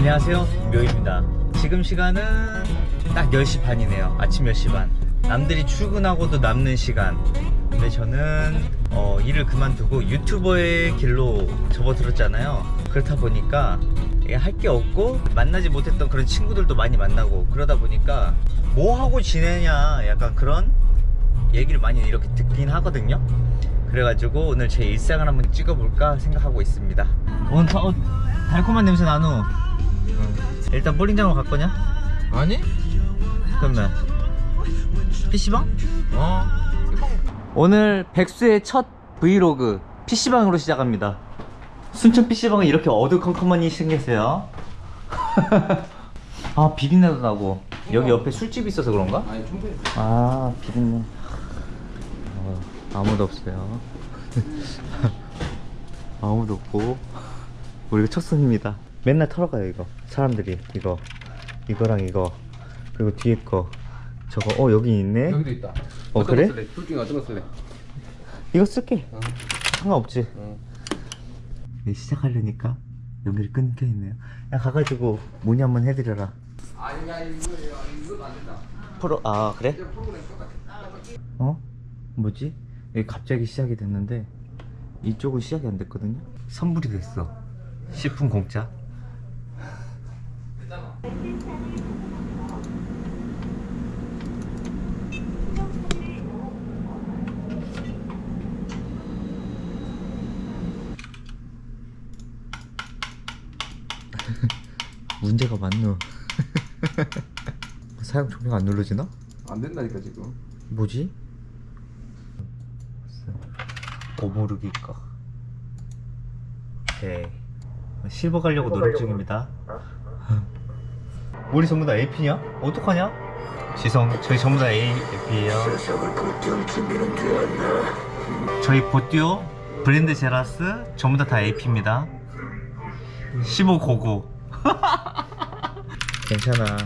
안녕하세요. 묘입니다. 지금 시간은 딱 10시 반이네요. 아침 10시 반. 남들이 출근하고도 남는 시간. 근데 저는 어, 일을 그만두고 유튜버의 길로 접어들었잖아요. 그렇다 보니까 할 게 없고 만나지 못했던 그런 친구들도 많이 만나고 그러다 보니까 뭐 하고 지내냐 약간 그런 얘기를 많이 이렇게 듣긴 하거든요. 그래가지고 오늘 제 일상을 한번 찍어볼까 생각하고 있습니다. 오늘 다- 어, 달콤한 냄새 나누 일단 볼링장으로 갈 거냐? 아니? 그러면. PC방? 어. 오늘 백수의 첫 브이로그 PC방으로 시작합니다. 순천 PC방은 이렇게 어두컴컴하니 생겼어요. 아 비린내도 나고. 여기 옆에 술집이 있어서 그런가? 아니 충분히. 아 비린내. 어, 아무도 없어요. 아무도 없고. 우리가 첫 손입니다 맨날 털어가요 이거 사람들이 이거 이거랑 이거 그리고 뒤에 거 저거 어 여기 있네 여기도 있다 어, 그래? 쓸래? 둘 중에 어떤 거 쓸래? 이거 쓸게 어. 상관없지 어. 네, 시작하려니까 연결이 끊겨 있네요 야 가가지고 문의 한번 해드려라 아니 아니 이거 이거 안 된다 프로 아 그래? 어? 뭐지? 여기 갑자기 시작이 됐는데 이쪽은 시작이 안 됐거든요? 선불이 됐어 10분 공짜 문제가 많노. 사용 종료가 안 눌러지나? 안 된다니까 지금. 뭐지? 오모르기 거 오케이. 실버 가려고 노력 중입니다 우리 전부 다 AP냐? 어떡하냐? 지성 저희 전부 다 AP에요. 저희 보듀오 브랜드 제라스 전부 다 다 AP입니다. 1599 괜찮아.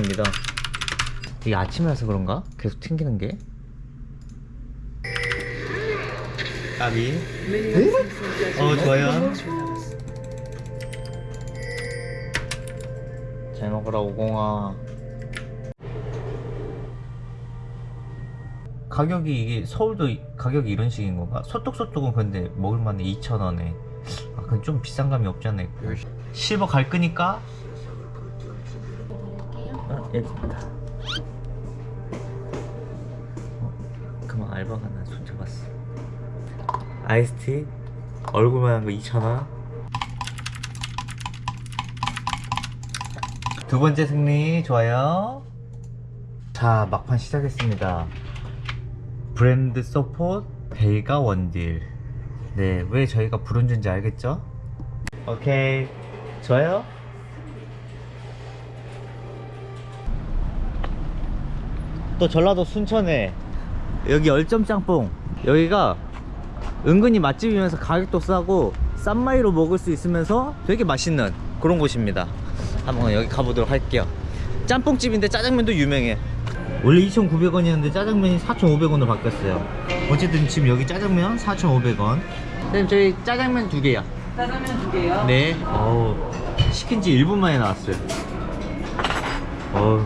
믿어 이게 아침이라서 그런가? 계속 튕기는 게? 까비. 어 좋아요 잘 먹어라 오공아. 가격이 이게 서울도 이- 가격이 이런 식인 건가? 소떡소떡은 근데 먹을만해 2,000원에. 아 그건 좀 비싼 감이 없지 않나 실버 갈 거니까? 아, 여기입니다. 어, 그만 알바가 나 손 잡았어. 아이스티? 얼굴만 한 거 2,000원 두 번째 승리 좋아요. 자 막판 시작했습니다. 브랜드 support 베이가 원딜. 네 왜 저희가 부른 줄인지 알겠죠? 오케이 좋아요. 또 전라도 순천에 여기 열점 짬뽕. 여기가 은근히 맛집이면서 가격도 싸고 싼 마이로 먹을 수 있으면서 되게 맛있는 그런 곳입니다 한번 여기 가보도록 할게요. 짬뽕집인데 짜장면도 유명해. 원래 2,900원이었는데 짜장면이 4,500원으로 바뀌었어요. 어쨌든 지금 여기 짜장면 4,500원. 선생님 저희 짜장면 두 개요. 짜장면 두 개요. 네. 어우 시킨 지 1분 만에 나왔어요. 어우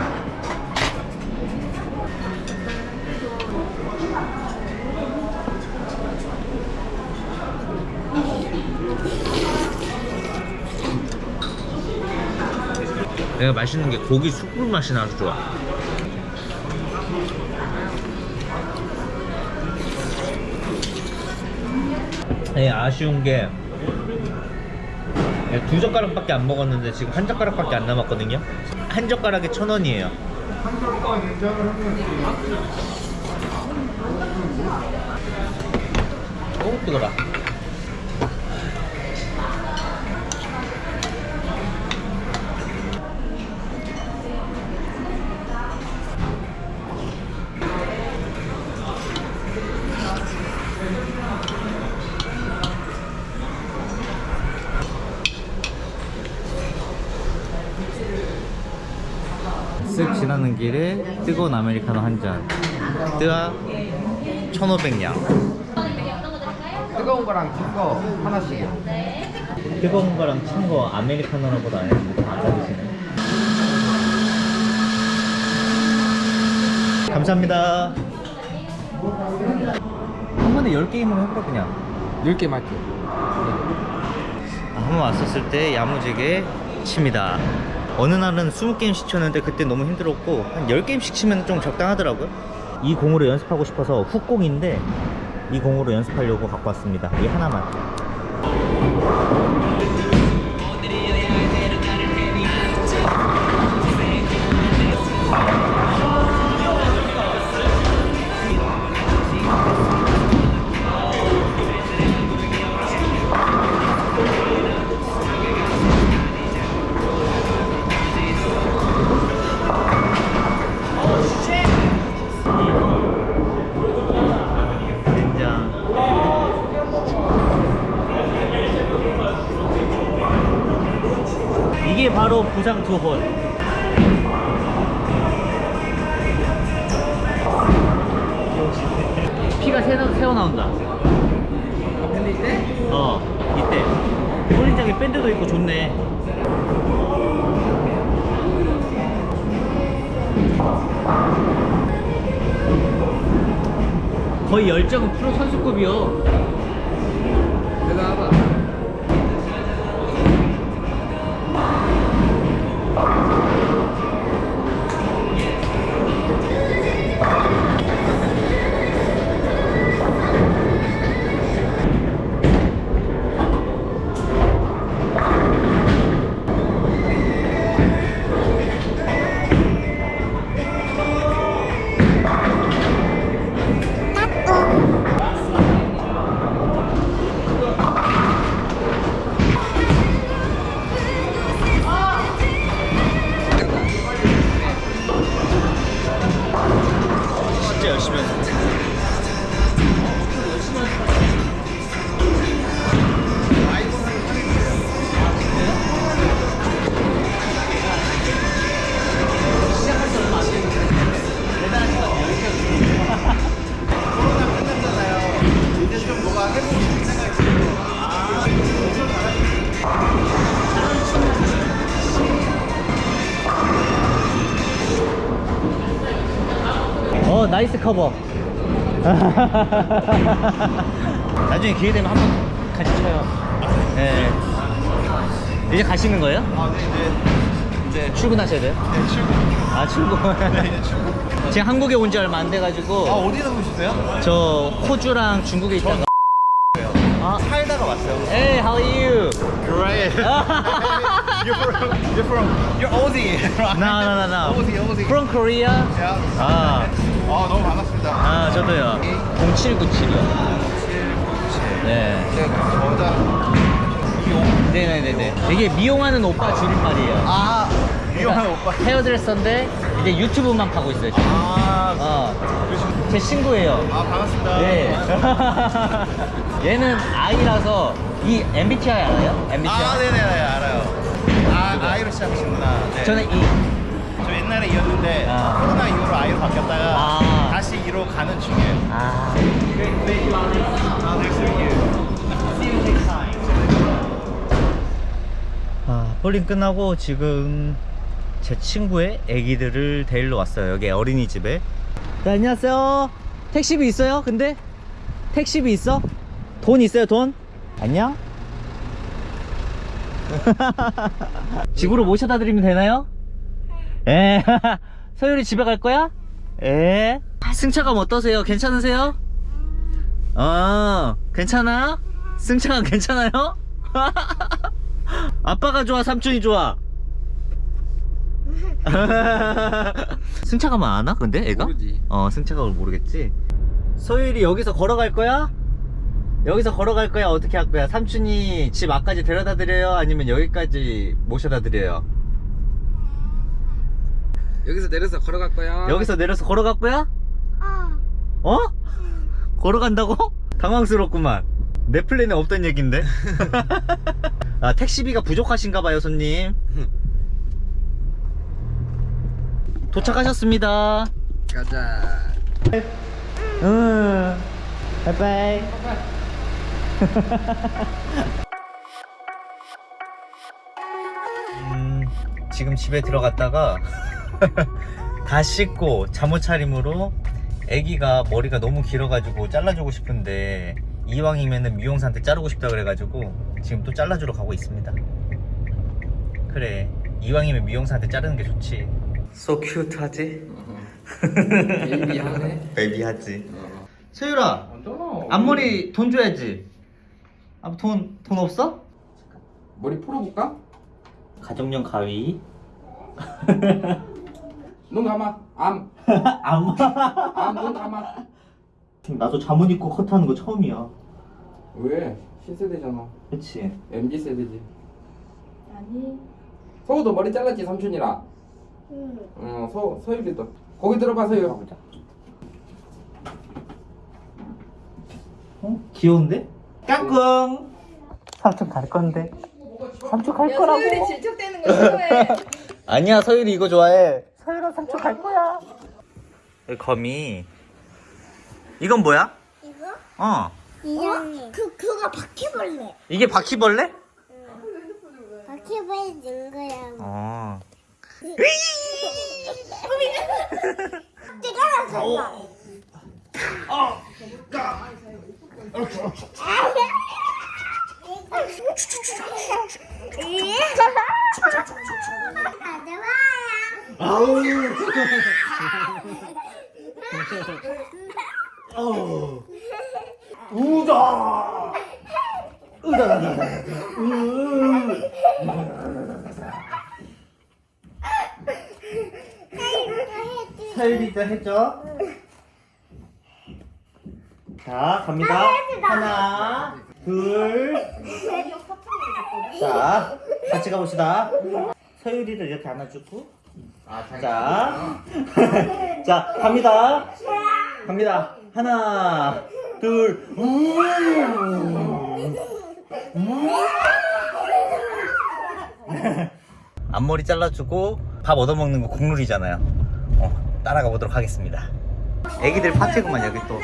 내가 맛있는 게 고기 숯불 맛이 나서 좋아. 네, 아쉬운 게 두 젓가락밖에 안 먹었는데 지금 한 젓가락밖에 안 남았거든요. 한 젓가락에 천 원이에요. 오 뜨거라 쓱 지나는 길에 뜨거 운 아메리카노 한잔 뜨아 1500냥 뜨거운 거랑 탄거 하나씩이요 뜨거운 거랑 찬 거 아메리카노라고도 안 했는데 다안 받으시네. 감사합니다. 한 번에 10게임으로 해볼까 그냥. 10개 맞게. 한번 왔었을 때 야무지게 칩니다. 어느 날은 20게임씩 쳤는데 그때 너무 힘들었고 한 10게임씩 치면 좀 적당하더라고요. 이 공으로 연습하고 싶어서 훅공인데 이 공으로 연습하려고 갖고 왔습니다. 이 하나만. 바로 부상 두 홀. 피가 새어, 새어 나온다. 밴드 때? 어, 이때. 홀린장에 밴드도 있고 좋네. 거의 열정은 프로 선수급이요. 어 nice cover 나중에 기회 되면 한번 같이 쳐요 네. 이제 가시는 거예요? 아, 네, 이제 이제 출근하셔야 돼요? 네, 출근. 아 출근 네, 이제 출근. 제가 한국에 온 지 얼마 안 돼 가지고 아, 어디서 오셨어요? 저 호주랑 중국에 있다가 아, 살다가 왔어요. Hey, how are you? Great. you're from you're from you're Aussie. right? No, no, no, no. Aussie, Aussie. From Korea? Yeah. 아, 아, 너무 반갑습니다. 아 저도요. 0797이요. 네. 네, 저자 이용. 네네네네. 이게 미용하는 오빠 줄임말이에요. 아, 이용한 오빠. 헤어드레서인데 이제 유튜브만 하고 있어요. 지금. 아, 어, 그러시군. 제 친구예요. 아, 반갑습니다. 네. 얘는 아이라서 이 MBTI 알아요? MBTI. 아, 네네, 네, 알아요. 아, I로 시작하시구나. 네. 저는 E. 저 옛날에 E였는데 아. 코로나 이후로 I로 바뀌었다가 아. 다시 E로 가는 중이에요. 아. 아. 아, 볼링 끝나고 지금 제 친구의 애기들을 데리러 왔어요. 여기 어린이집에. 네, 안녕하세요. 택시비 있어요? 근데? 택시비 있어? 돈 있어요, 돈? 안녕? 집으로 모셔다 드리면 되나요? 예. 서율이 집에 갈 거야? 예. 승차감 어떠세요? 괜찮으세요? 어, 괜찮아? 승차감 괜찮아요? 아빠가 좋아, 삼촌이 좋아? 승차감은 안 와? 근데 애가? 모르지. 어, 승차감을 모르겠지. 소율이 여기서 걸어갈 거야? 여기서 걸어갈 거야? 어떻게 할 거야? 삼촌이 집 앞까지 데려다 드려요? 아니면 여기까지 모셔다 드려요? 여기서 내려서 걸어갈 거야. 여기서 내려서 걸어갈 거야? 어? 걸어간다고? 당황스럽구만. 내 플랜에 없던 얘긴데. 아, 택시비가 부족하신가 봐요, 손님. 도착하셨습니다. 가자. 응. 바이바이. 지금 집에 들어갔다가 다 씻고 잠옷 차림으로 아기가 머리가 너무 길어가지고 잘라주고 싶은데 이왕이면은 미용사한테 자르고 싶다 그래가지고 지금 또 잘라주러 가고 있습니다. 그래 이왕이면 미용사한테 자르는 게 좋지. So cute 하지? 베이비하네. 베이비하지. 세율아 또 앞머리 돈 줘야지. 아, 돈, 돈 없어? 머리 풀어볼까? 가정용 가위. 눈 감아. 암. 안 암, 눈 감아. 나도 잠옷 입고 컷하는 거 처음이야. 왜? 신세대잖아. 그치? MZ 세대지. 아니. 서우도 머리 잘랐지 삼촌이랑. 응. 어, 서 서율이도. 거기 들어봐 서율. 가보자. 어? 귀여운데? 까꿍! 삼촌 갈 건데. 삼촌 갈 야, 소율이 질척대는 거 싫어해. 아니야, 서율이 이거 좋아해. 서율아, 삼촌 갈 거야. 거미. 이건 뭐야? 이거? 어. 이거? 그, 그거 바퀴벌레. 이게 바퀴벌레? 바퀴벌레 넣은 거야. 어. 내가 나서 가져와요. 아우. 아우. 우다. 우다다다. 으. 사유리도? 자, 갑니다. 하나, 둘. 자, 같이 가봅시다. 서유리를 이렇게 안아주고. 자, 자, 갑니다. 갑니다. 하나, 둘. 앞머리 잘라주고 밥 얻어먹는 거 국룰이잖아요. 어, 따라가 보도록 하겠습니다. 애기들 파티구만 여기 또.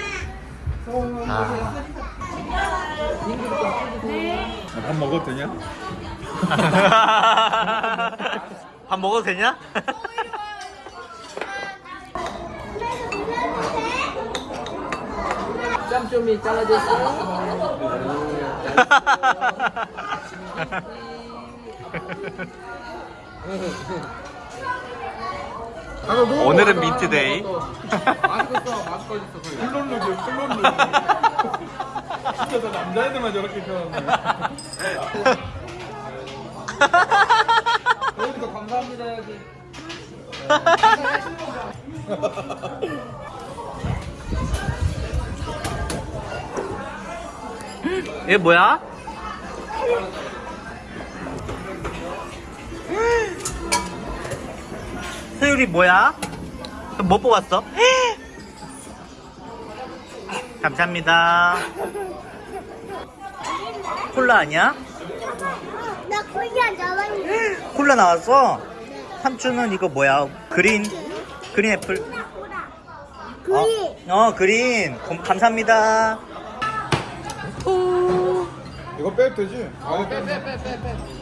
아. 밥 먹어도 되냐? 밥 먹어도 되냐? 짬좀이 잘라졌어. 오늘은 민트데이. 맛있었어, 맛있었어. 클론룩이요 클론룩 진짜 다 남자애들만 저렇게 표현하네 서율이도 감사합니다 해야지. 얘 뭐야? 세율이 뭐야? 뭐 뽑았어? 감사합니다. 콜라 아니야? 나 콜라 나왔어? 삼촌은 이거 뭐야? 그린 그린 애플. 그리. 어, 어 그린. 고- 감사합니다. 이거 빼도 되지? 어, 빼, 빼, 빼, 빼, 빼.